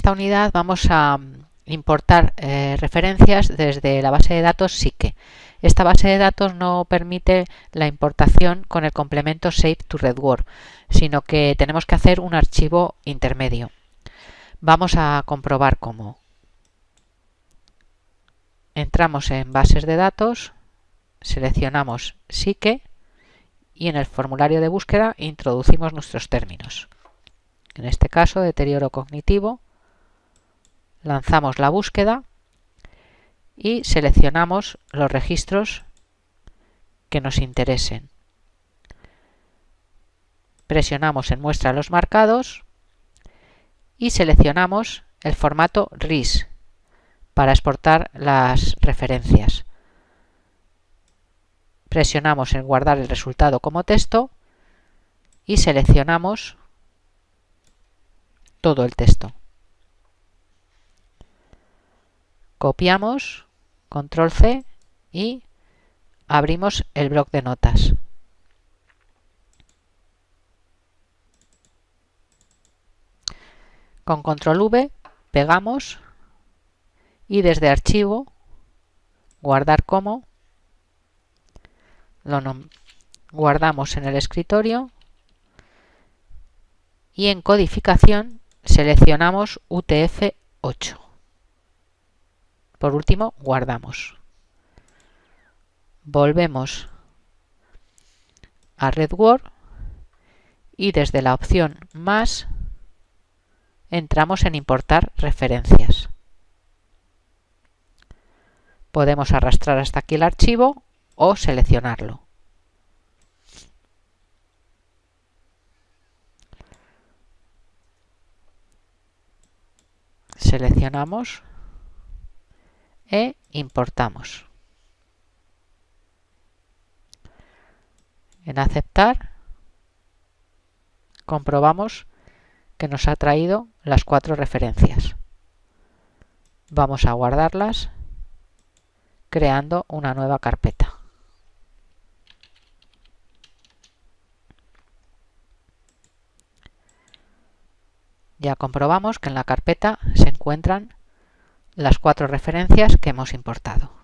esta unidad vamos a importar eh, referencias desde la base de datos Psique. Esta base de datos no permite la importación con el complemento Save to RedWord, sino que tenemos que hacer un archivo intermedio. Vamos a comprobar cómo. Entramos en bases de datos, seleccionamos Psique y en el formulario de búsqueda introducimos nuestros términos. En este caso, deterioro cognitivo, lanzamos la búsqueda y seleccionamos los registros que nos interesen. Presionamos en Muestra los marcados y seleccionamos el formato RIS para exportar las referencias. Presionamos en Guardar el resultado como texto y seleccionamos todo el texto. Copiamos, control C y abrimos el bloc de notas. Con control V pegamos y desde archivo, guardar como, lo guardamos en el escritorio y en codificación seleccionamos UTF-8. Por último, guardamos. Volvemos a RedWord y desde la opción Más entramos en Importar referencias. Podemos arrastrar hasta aquí el archivo o seleccionarlo. Seleccionamos e importamos. En aceptar comprobamos que nos ha traído las cuatro referencias. Vamos a guardarlas creando una nueva carpeta. Ya comprobamos que en la carpeta se encuentran las cuatro referencias que hemos importado.